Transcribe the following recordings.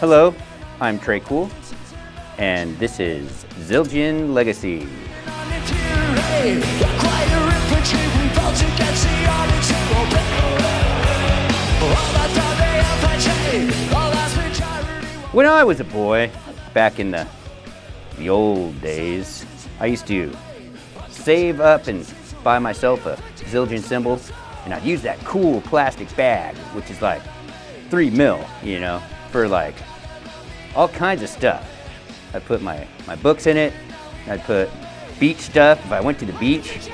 Hello, I'm Tré Cool, and this is Zildjian Legacy. When I was a boy, back in the, the old days, I used to save up and buy myself a Zildjian cymbal, and I'd use that cool plastic bag, which is like three mil, you know, for like all kinds of stuff. I'd put my, my books in it, I'd put beach stuff if I went to the beach.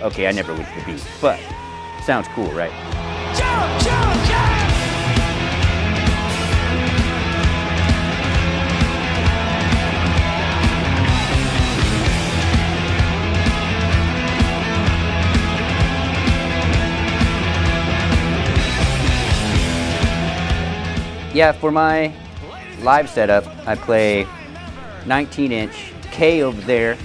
Okay, I never went to the beach, but sounds cool, right? Jump, jump, jump! Yeah, for my live setup, I play 19 inch K over there,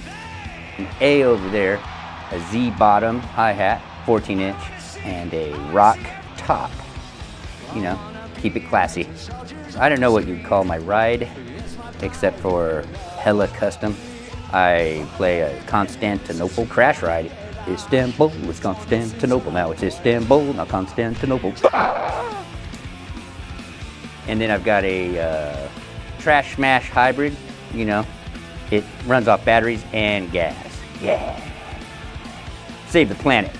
an A over there, a Z bottom hi-hat, 14 inch, and a rock top. You know, keep it classy. I don't know what you'd call my ride, except for hella custom. I play a Constantinople crash ride. Istanbul, it's Constantinople. Now it's Istanbul, not Constantinople. And then I've got a uh, Trash Smash Hybrid, you know. It runs off batteries and gas. Yeah. Save the planet.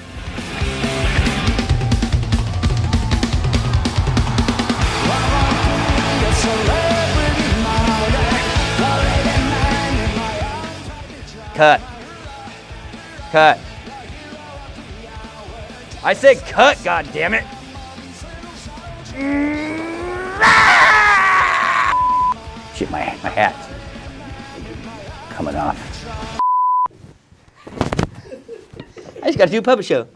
Cut. Cut. I said cut, God damn it! Shit, my, my hat's coming off. I just gotta do a puppet show.